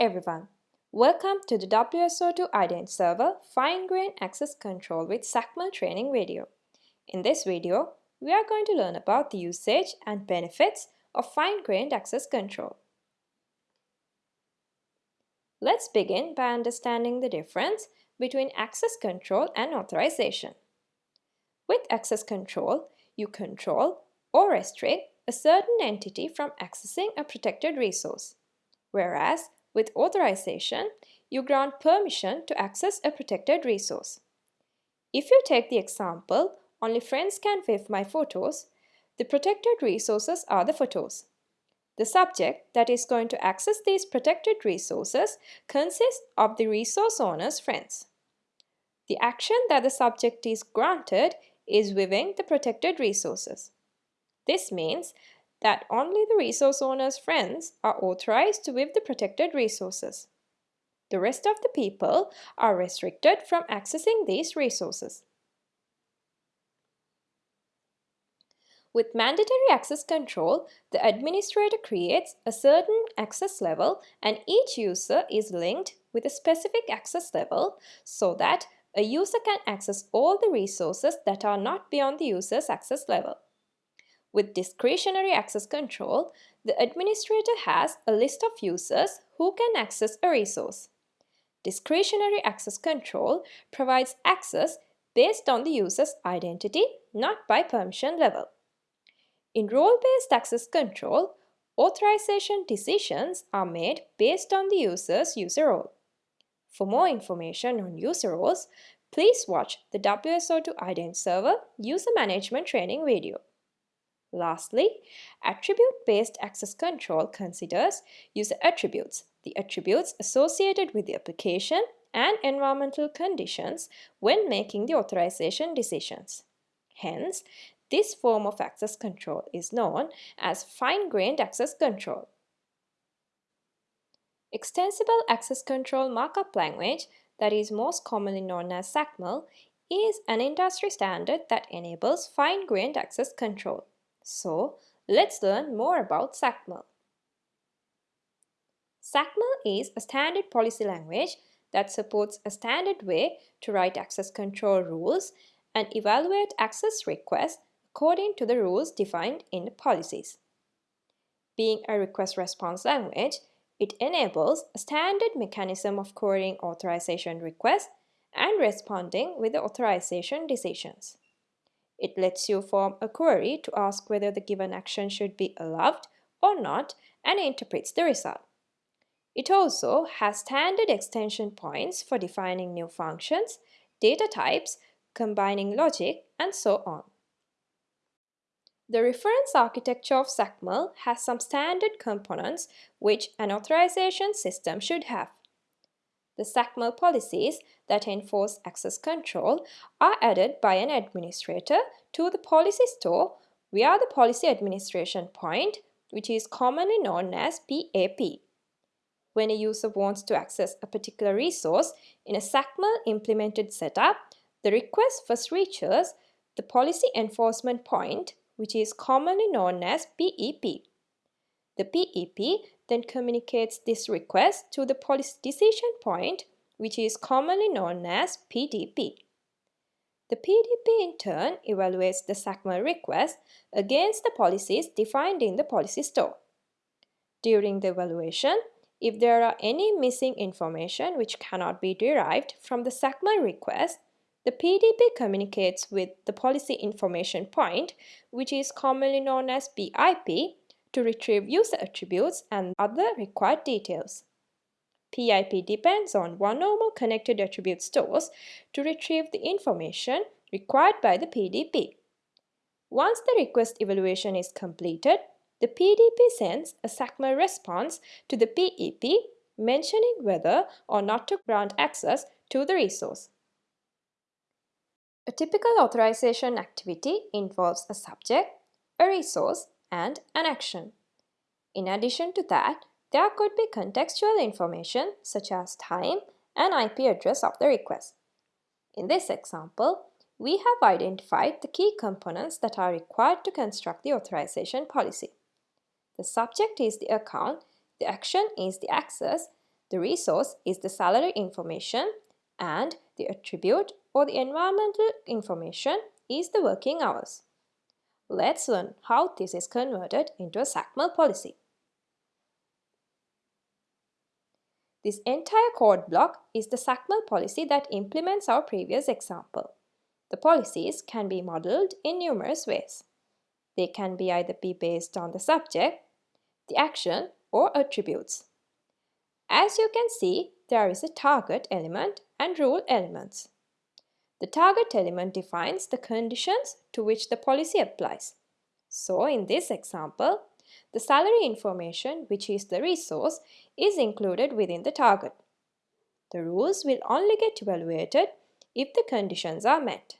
everyone. Welcome to the WSO2 IDENT server fine-grained access control with XACML training video. In this video, we are going to learn about the usage and benefits of fine-grained access control. Let's begin by understanding the difference between access control and authorization. With access control, you control or restrict a certain entity from accessing a protected resource. Whereas with authorization, you grant permission to access a protected resource. If you take the example, only friends can view my photos, the protected resources are the photos. The subject that is going to access these protected resources consists of the resource owner's friends. The action that the subject is granted is viewing the protected resources. This means that only the resource owner's friends are authorized to view the protected resources. The rest of the people are restricted from accessing these resources. With mandatory access control, the administrator creates a certain access level and each user is linked with a specific access level so that a user can access all the resources that are not beyond the user's access level. With discretionary access control, the administrator has a list of users who can access a resource. Discretionary access control provides access based on the user's identity, not by permission level. In role-based access control, authorization decisions are made based on the user's user role. For more information on user roles, please watch the WSO2 IDENT server user management training video. Lastly, attribute-based access control considers user attributes, the attributes associated with the application and environmental conditions when making the authorization decisions. Hence, this form of access control is known as fine-grained access control. Extensible Access Control Markup Language, that is most commonly known as XACML, is an industry standard that enables fine-grained access control. So, let's learn more about XACML. XACML is a standard policy language that supports a standard way to write access control rules and evaluate access requests according to the rules defined in the policies. Being a request-response language, it enables a standard mechanism of querying authorization requests and responding with the authorization decisions. It lets you form a query to ask whether the given action should be allowed or not and interprets the result. It also has standard extension points for defining new functions, data types, combining logic, and so on. The reference architecture of XACML has some standard components which an authorization system should have. The XACML policies that enforce access control are added by an administrator to the policy store via the policy administration point, which is commonly known as PAP. When a user wants to access a particular resource in a XACML implemented setup, the request first reaches the policy enforcement point, which is commonly known as PEP. The PEP then communicates this request to the policy decision point, which is commonly known as PDP. The PDP in turn evaluates the XACML request against the policies defined in the policy store. During the evaluation, if there are any missing information which cannot be derived from the XACML request, the PDP communicates with the policy information point, which is commonly known as PIP, to retrieve user attributes and other required details. PIP depends on one or more connected attribute stores to retrieve the information required by the PDP. Once the request evaluation is completed, the PDP sends a XACML response to the PEP mentioning whether or not to grant access to the resource. A typical authorization activity involves a subject, a resource, and an action. In addition to that, there could be contextual information such as time and IP address of the request. In this example, we have identified the key components that are required to construct the authorization policy. The subject is the account, the action is the access, The resource is the salary information and the attribute or the environmental information is the working hours. Let's learn how this is converted into a XACML policy. This entire code block is the XACML policy that implements our previous example. The policies can be modeled in numerous ways. They can be either be based on the subject, the action, or attributes. As you can see, there is a target element and rule elements. The target element defines the conditions to which the policy applies. So in this example, the salary information, which is the resource, is included within the target. The rules will only get evaluated if the conditions are met.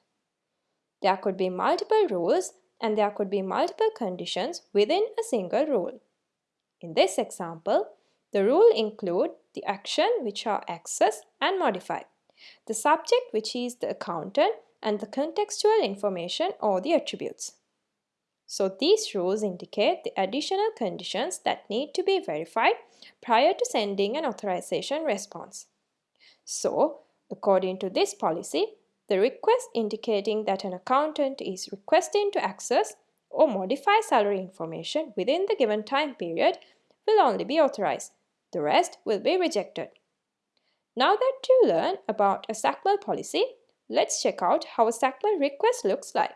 There could be multiple rules and there could be multiple conditions within a single rule. In this example, the rule include the action which are accessed and modified the subject which is the accountant and the contextual information or the attributes. So these rules indicate the additional conditions that need to be verified prior to sending an authorization response. So, according to this policy, the request indicating that an accountant is requesting to access or modify salary information within the given time period will only be authorized. The rest will be rejected. Now that you learn about a XACML policy, let's check out how a XACML request looks like.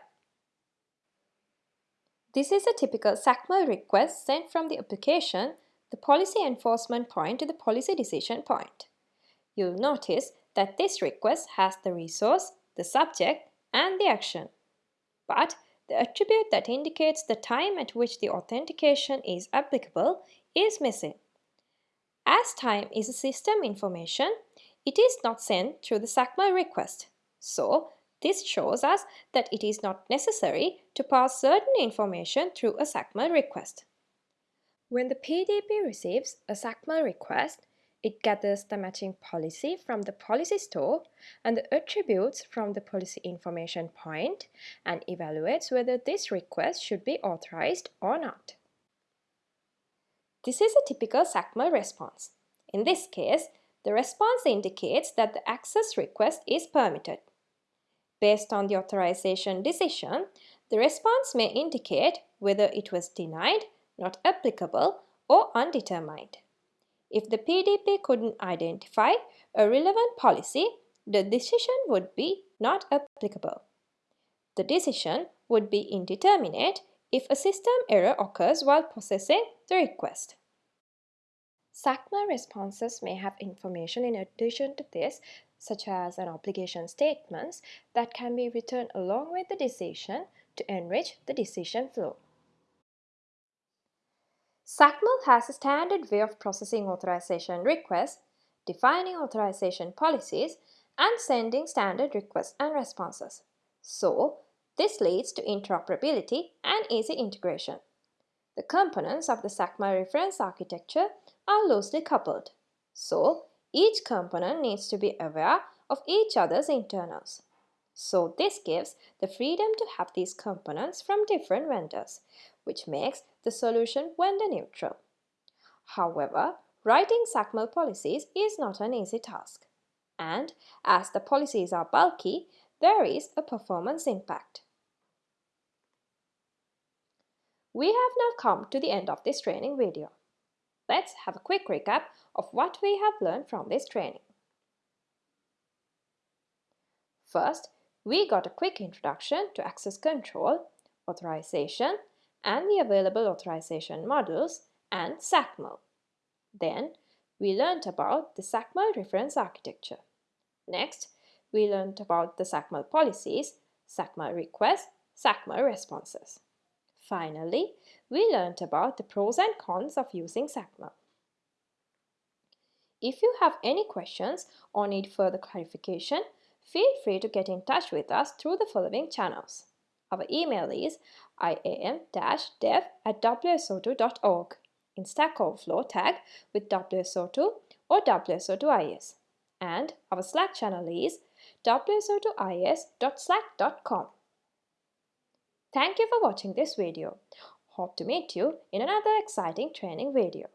This is a typical XACML request sent from the application, the policy enforcement point to the policy decision point. You'll notice that this request has the resource, the subject, and the action. But the attribute that indicates the time at which the authentication is applicable is missing. As time is a system information, it is not sent through the XACML request. So, this shows us that it is not necessary to pass certain information through a XACML request. When the PDP receives a XACML request, it gathers the matching policy from the policy store and the attributes from the policy information point and evaluates whether this request should be authorized or not. This is a typical XACML response. In this case, the response indicates that the access request is permitted. Based on the authorization decision, the response may indicate whether it was denied, not applicable, or undetermined. If the PDP couldn't identify a relevant policy, the decision would be not applicable. The decision would be indeterminate if a system error occurs while processing the request. XACML responses may have information in addition to this, such as an obligation statements that can be written along with the decision to enrich the decision flow. XACML has a standard way of processing authorization requests, defining authorization policies, and sending standard requests and responses. So, this leads to interoperability and easy integration. The components of the XACML reference architecture are loosely coupled. So, each component needs to be aware of each other's internals. So this gives the freedom to have these components from different vendors, which makes the solution vendor neutral. However, writing XACML policies is not an easy task. And as the policies are bulky, there is a performance impact. We have now come to the end of this training video. Let's have a quick recap of what we have learned from this training. First, we got a quick introduction to access control, authorization, and the available authorization models and XACML. Then, we learned about the XACML reference architecture. Next, we learned about the XACML policies, XACML requests, XACML responses. Finally, we learned about the pros and cons of using XACML. If you have any questions or need further clarification, feel free to get in touch with us through the following channels. Our email is iam-dev at wso2.org. In Stack Overflow tag with WSO2 or WSO2IS. And our Slack channel is wso2is.slack.com. Thank you for watching this video. Hope to meet you in another exciting training video.